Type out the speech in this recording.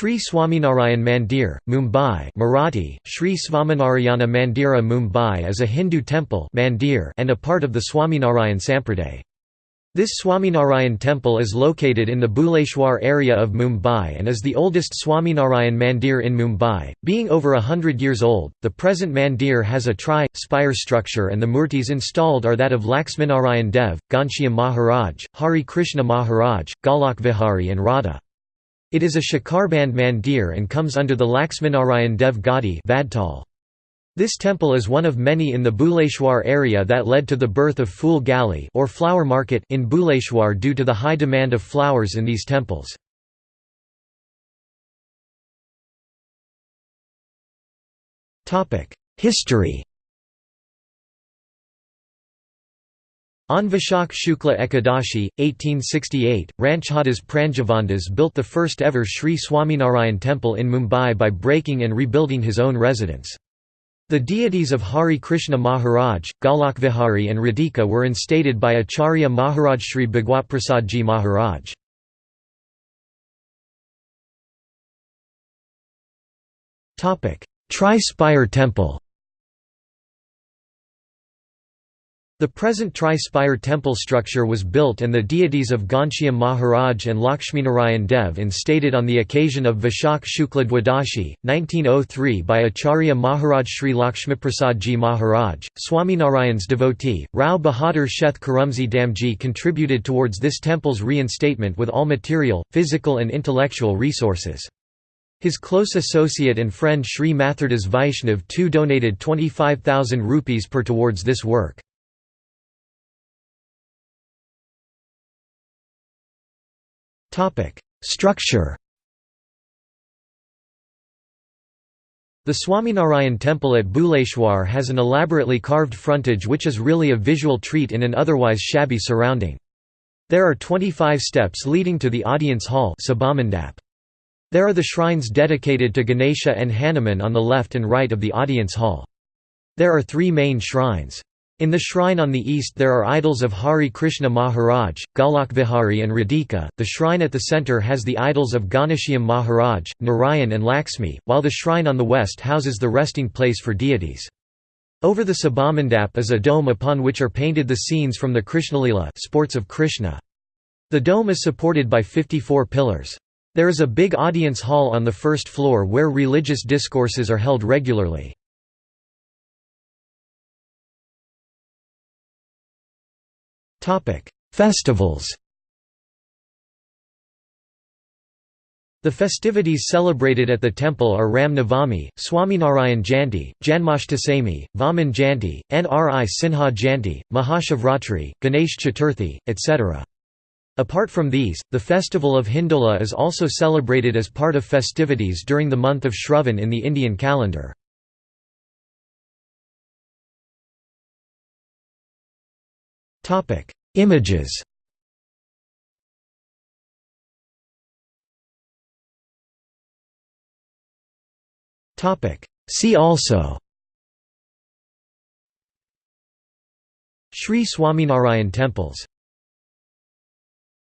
Sri Swaminarayan Mandir, Mumbai Marathi, Sri Svaminarayana Mandira Mumbai is a Hindu temple mandir and a part of the Swaminarayan Sampraday. This Swaminarayan temple is located in the Bhuleshwar area of Mumbai and is the oldest Swaminarayan Mandir in Mumbai, being over a hundred years old. The present mandir has a tri spire structure and the murtis installed are that of Laxminarayan Dev, Ghanshyam Maharaj, Hari Krishna Maharaj, Golak Vihari and Radha. It is a Shikarband mandir and comes under the Laxminarayan Dev Gadi This temple is one of many in the Bhuleshwar area that led to the birth of Phul Gali or flower market in Bhuleshwar due to the high demand of flowers in these temples. History On Vishak Shukla Ekadashi, 1868, Ranchhadas Pranjavandas built the first ever Sri Swaminarayan temple in Mumbai by breaking and rebuilding his own residence. The deities of Hari Krishna Maharaj, Golakvihari and Radhika were instated by Acharya Maharaj Sri Bhagwatprasadji Maharaj. Tri-spire temple The present tri-spire temple structure was built and the deities of Ghanshyam Maharaj and Lakshminarayan Dev instated on the occasion of Vishak Shukla Dwadashi, 1903 by Acharya Maharaj Sri Lakshmiprasadji Maharaj, Swaminarayan's devotee. Rao Bahadur Sheth Karumzi Damji contributed towards this temple's reinstatement with all material, physical and intellectual resources. His close associate and friend Sri Mathurdas Vaishnav too donated 25,000 rupees per towards this work. Structure The Swaminarayan temple at Bhuleshwar has an elaborately carved frontage which is really a visual treat in an otherwise shabby surrounding. There are 25 steps leading to the audience hall There are the shrines dedicated to Ganesha and Hanuman on the left and right of the audience hall. There are three main shrines. In the shrine on the east there are idols of Hari Krishna Maharaj, Golakvihari and Radhika. The shrine at the center has the idols of Ghanshyam Maharaj, Narayan and Lakshmi, while the shrine on the west houses the resting place for deities. Over the Sabhamandap is a dome upon which are painted the scenes from the Krishnalila sports of Krishna. The dome is supported by 54 pillars. There is a big audience hall on the first floor where religious discourses are held regularly. Festivals The festivities celebrated at the temple are Ram Navami, Swaminarayan Jayanti, Janmashtami, Vaman Jayanti, Nri Sinha Jayanti, Mahashivratri, Ganesh Chaturthi, etc. Apart from these, the festival of Hindola is also celebrated as part of festivities during the month of Shravan in the Indian calendar. Topic: Images. Topic: See also. Sri Swaminarayan temples